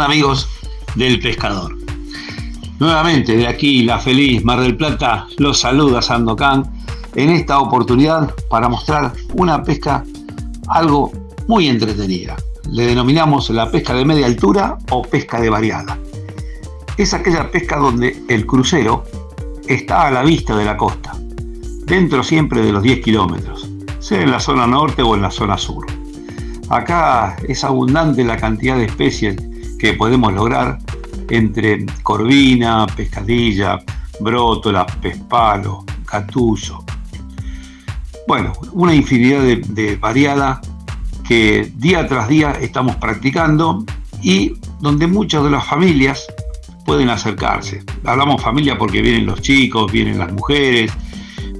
¿Cómo están amigos del pescador? Nuevamente de aquí la feliz Mar del Plata los saluda Sandocan en esta oportunidad para mostrar una pesca algo muy entretenida. Le denominamos la pesca de media altura o pesca de variada. Es aquella pesca donde el crucero está a la vista de la costa, dentro siempre de los 10 kilómetros, sea en la zona norte o en la zona sur. Acá es abundante la cantidad de especies que podemos lograr entre corvina, pescadilla, brótola, pespalo, catuso. Bueno, una infinidad de, de variada que día tras día estamos practicando y donde muchas de las familias pueden acercarse. Hablamos familia porque vienen los chicos, vienen las mujeres,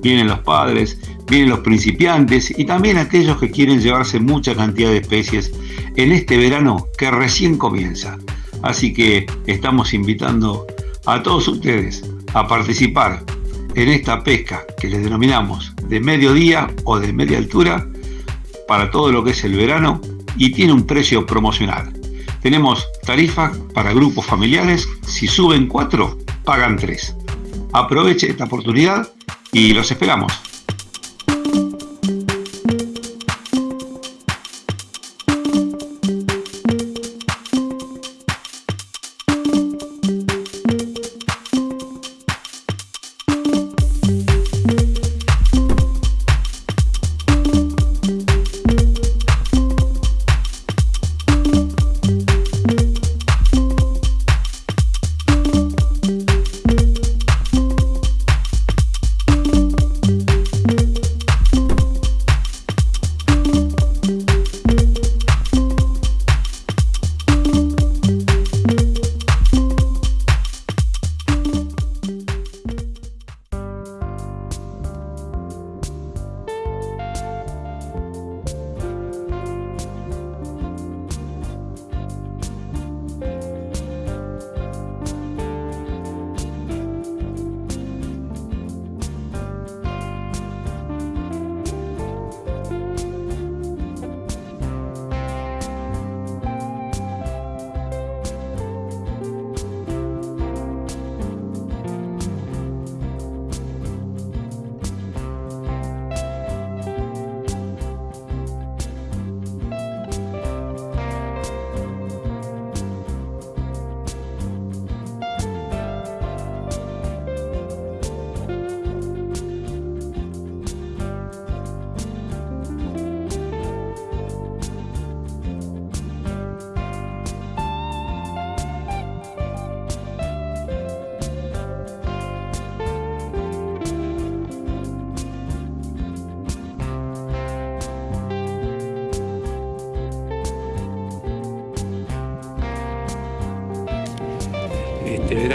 vienen los padres, vienen los principiantes y también aquellos que quieren llevarse mucha cantidad de especies en este verano que recién comienza. Así que estamos invitando a todos ustedes a participar en esta pesca que les denominamos de mediodía o de media altura para todo lo que es el verano y tiene un precio promocional. Tenemos tarifa para grupos familiares, si suben cuatro, pagan tres. Aproveche esta oportunidad y los esperamos.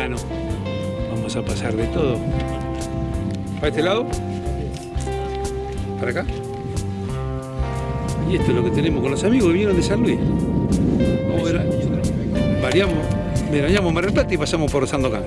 Verano. Vamos a pasar de todo. ¿Para este lado? ¿Para acá? Y esto es lo que tenemos con los amigos que vinieron de San Luis. Vamos a ver, variamos, veraneamos Mar del Plata y pasamos por Sandocan.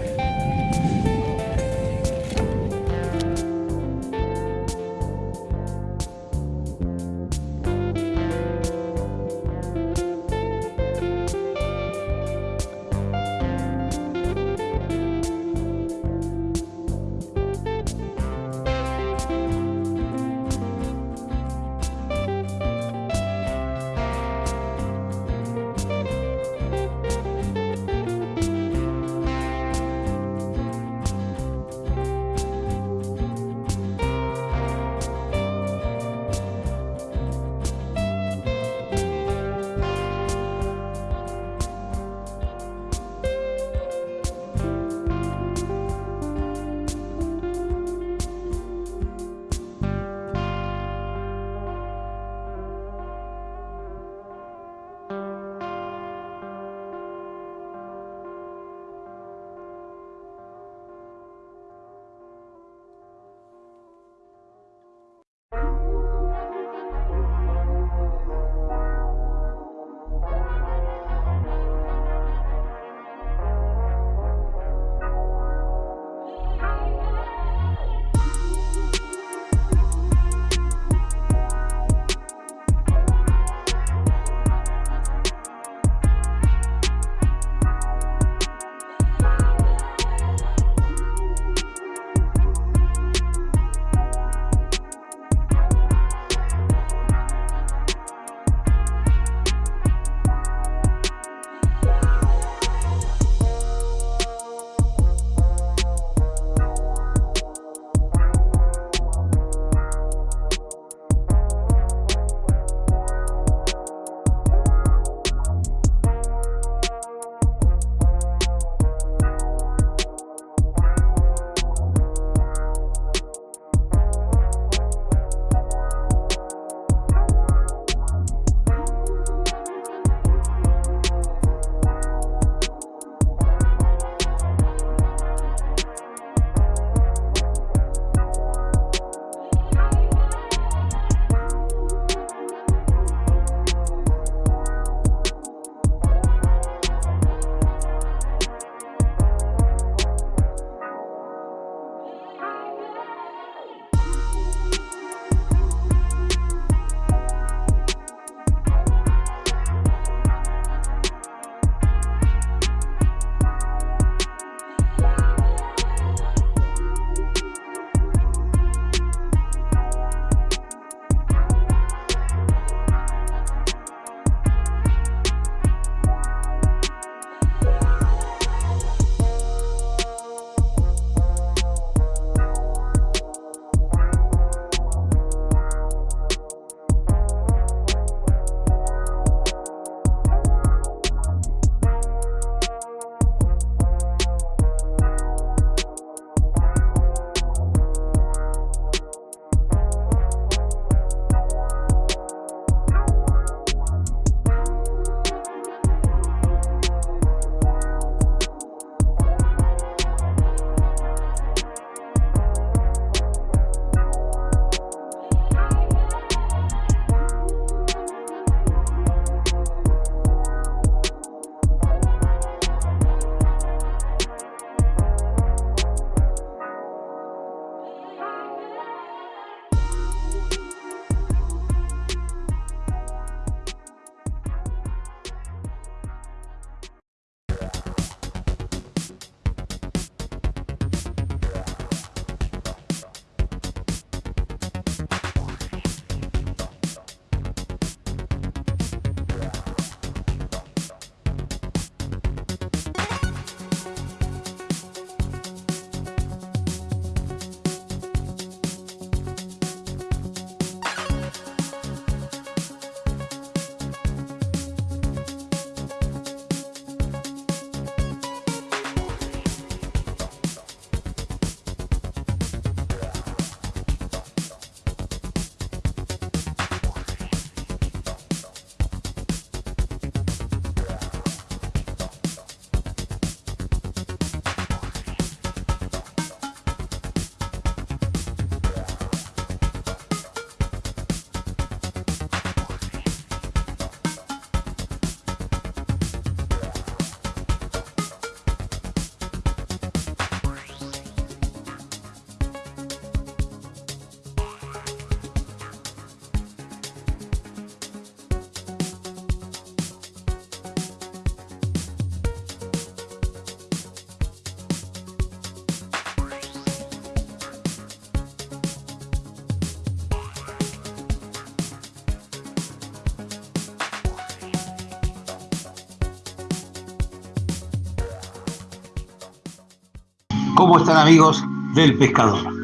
¿Cómo están amigos del pescador?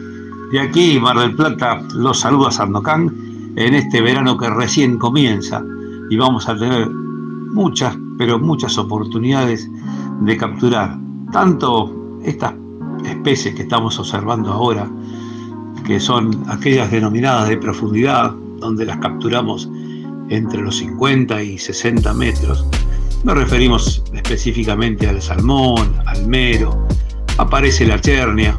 De aquí, Mar del Plata, los saluda Sandocan en este verano que recién comienza y vamos a tener muchas, pero muchas oportunidades de capturar tanto estas especies que estamos observando ahora, que son aquellas denominadas de profundidad, donde las capturamos entre los 50 y 60 metros. Nos referimos específicamente al salmón, al mero, aparece la chernia.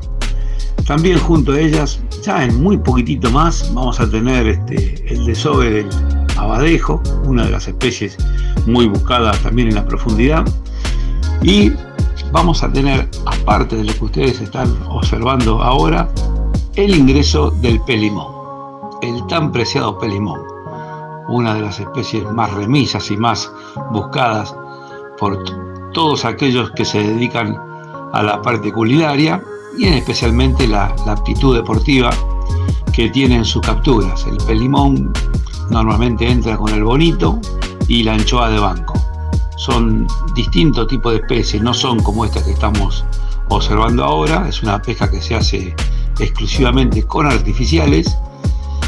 También junto a ellas, ya en muy poquitito más, vamos a tener este, el desove del abadejo, una de las especies muy buscadas también en la profundidad. Y vamos a tener, aparte de lo que ustedes están observando ahora, el ingreso del pelimón, el tan preciado pelimón, una de las especies más remisas y más buscadas por todos aquellos que se dedican a la parte culinaria y en especialmente la, aptitud deportiva que tienen sus capturas. El pelimón normalmente entra con el bonito y la anchoa de banco. Son distintos tipos de especies, no son como esta que estamos observando ahora, es una pesca que se hace exclusivamente con artificiales.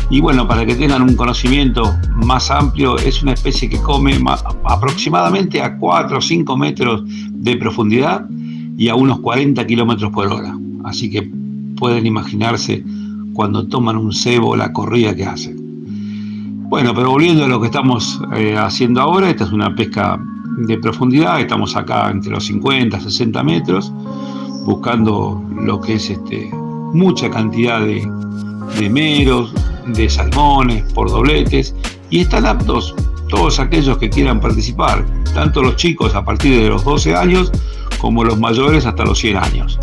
Y bueno, para que tengan un conocimiento más amplio, es una especie que come aproximadamente a 4 o 5 metros de profundidad y a unos 40 kilómetros por hora. Así que pueden imaginarse cuando toman un cebo la corrida que hacen. Bueno, pero volviendo a lo que estamos eh, haciendo ahora, esta es una pesca de profundidad, estamos acá entre los 50, 60 metros, buscando lo que es este, mucha cantidad de, de meros, de salmones, por dobletes, y están aptos todos aquellos que quieran participar, tanto los chicos a partir de los 12 años como los mayores hasta los 100 años.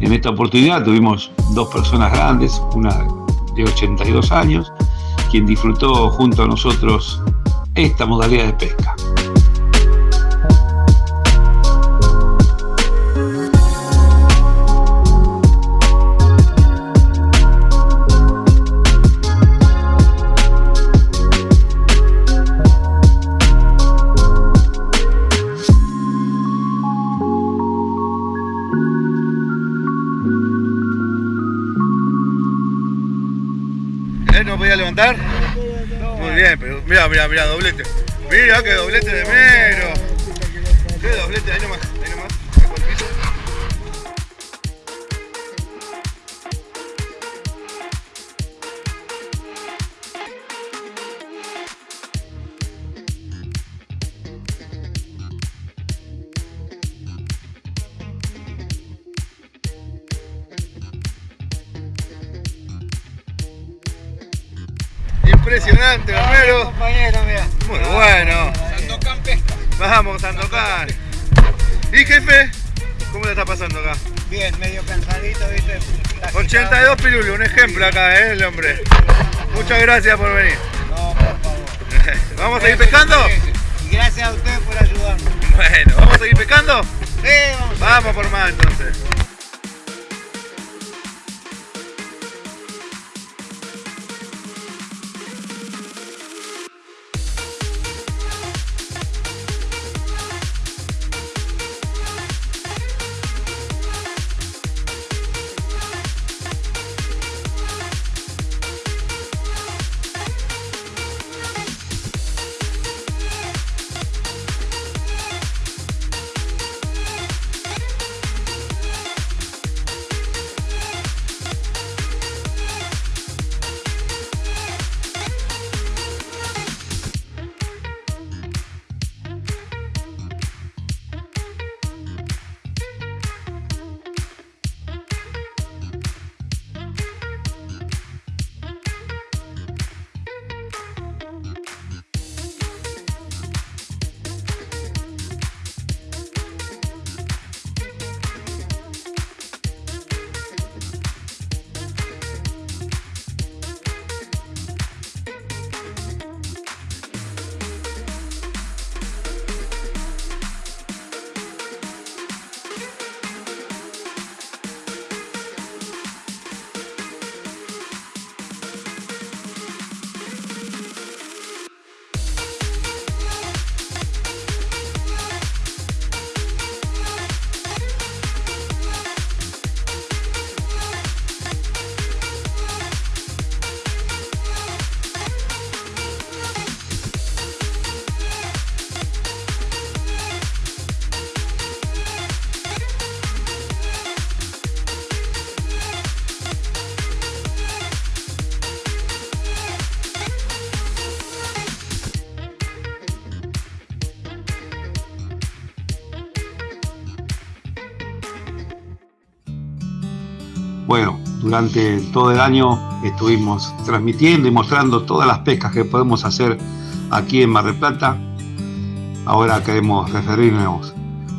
En esta oportunidad tuvimos dos personas grandes, una de 82 años, quien disfrutó junto a nosotros esta modalidad de pesca. Mira, mira, mira, doblete. Mira que doblete de mero. Qué doblete, ahí nomás, Romero. Muy bueno. Sandocan Pesca. Vamos, Sandocan. ¿Y jefe? ¿Cómo le está pasando acá? Bien, medio cansadito, viste. Casi 82 pilulos, un ejemplo acá, ¿eh? El hombre. Muchas gracias por venir. No, por favor. ¿Vamos a seguir pescando? Y gracias a ustedes por ayudarnos. Bueno, ¿vamos a seguir pescando? Sí, vamos. Vamos por más entonces. Bueno, durante todo el año estuvimos transmitiendo y mostrando todas las pescas que podemos hacer aquí en Mar del Plata. Ahora queremos referirnos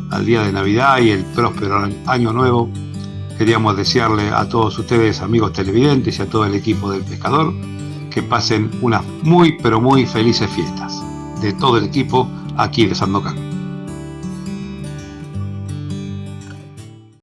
al día de Navidad y el próspero año nuevo. Queríamos desearle a todos ustedes, amigos televidentes y a todo el equipo del pescador, que pasen unas muy pero muy felices fiestas de todo el equipo aquí de Sandocan.